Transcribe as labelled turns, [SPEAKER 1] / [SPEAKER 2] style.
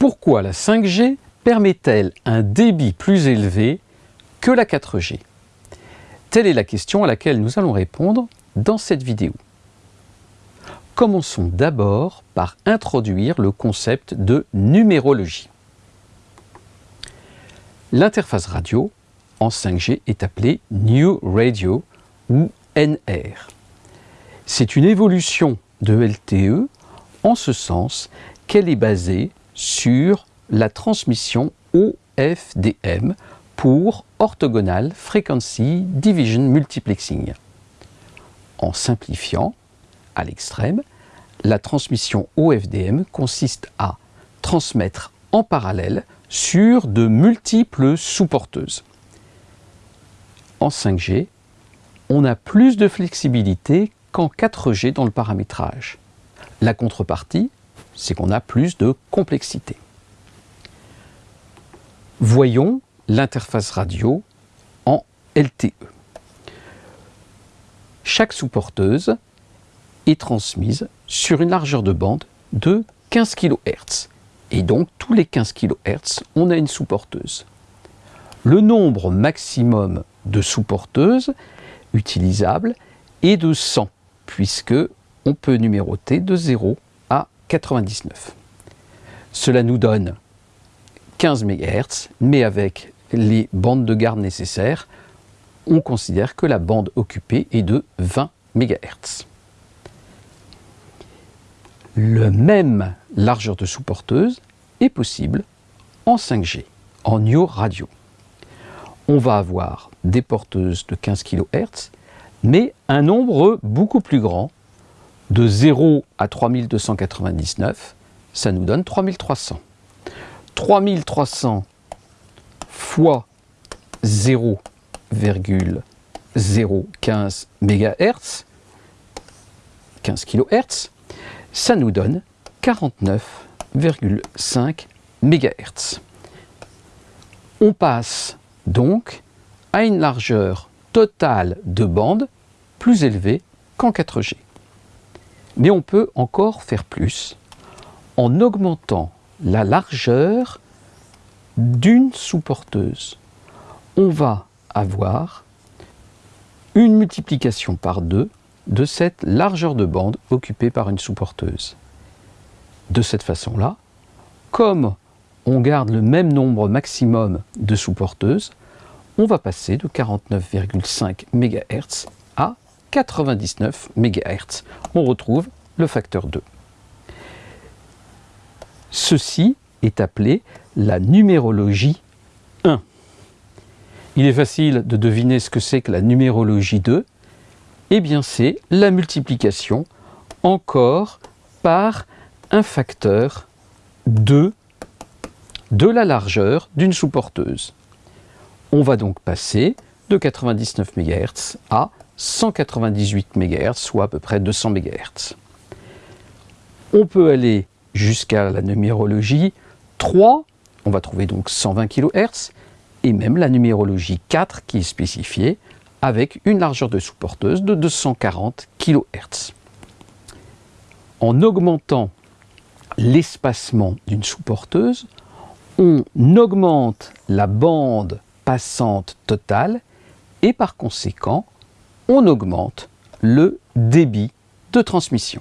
[SPEAKER 1] Pourquoi la 5G permet-elle un débit plus élevé que la 4G Telle est la question à laquelle nous allons répondre dans cette vidéo. Commençons d'abord par introduire le concept de numérologie. L'interface radio en 5G est appelée New Radio ou NR. C'est une évolution de LTE en ce sens qu'elle est basée sur la transmission OFDM pour Orthogonal Frequency Division Multiplexing. En simplifiant, à l'extrême, la transmission OFDM consiste à transmettre en parallèle sur de multiples sous-porteuses. En 5G, on a plus de flexibilité qu'en 4G dans le paramétrage. La contrepartie, c'est qu'on a plus de complexité. Voyons l'interface radio en LTE. Chaque sous-porteuse est transmise sur une largeur de bande de 15 kHz. Et donc, tous les 15 kHz, on a une sous-porteuse. Le nombre maximum de sous-porteuses utilisables est de 100, puisque on peut numéroter de 0 à 99. Cela nous donne 15 MHz, mais avec les bandes de garde nécessaires, on considère que la bande occupée est de 20 MHz. Le même largeur de sous-porteuse est possible en 5G, en New Radio. On va avoir des porteuses de 15 kHz, mais un nombre beaucoup plus grand, de 0 à 3299, ça nous donne 3300. 3300 fois 0,015 MHz, 15 kHz, ça nous donne 49,5 MHz. On passe donc à une largeur totale de bande plus élevée qu'en 4G. Mais on peut encore faire plus en augmentant la largeur d'une sous-porteuse. On va avoir une multiplication par deux de cette largeur de bande occupée par une sous-porteuse. De cette façon-là, comme on garde le même nombre maximum de sous-porteuses, on va passer de 49,5 MHz 99 MHz. On retrouve le facteur 2. Ceci est appelé la numérologie 1. Il est facile de deviner ce que c'est que la numérologie 2 eh bien c'est la multiplication encore par un facteur 2 de la largeur d'une sous-porteuse. On va donc passer de 99 MHz à 198 MHz, soit à peu près 200 MHz. On peut aller jusqu'à la numérologie 3, on va trouver donc 120 kHz, et même la numérologie 4 qui est spécifiée avec une largeur de sous-porteuse de 240 kHz. En augmentant l'espacement d'une sous-porteuse, on augmente la bande passante totale et par conséquent, on augmente le débit de transmission.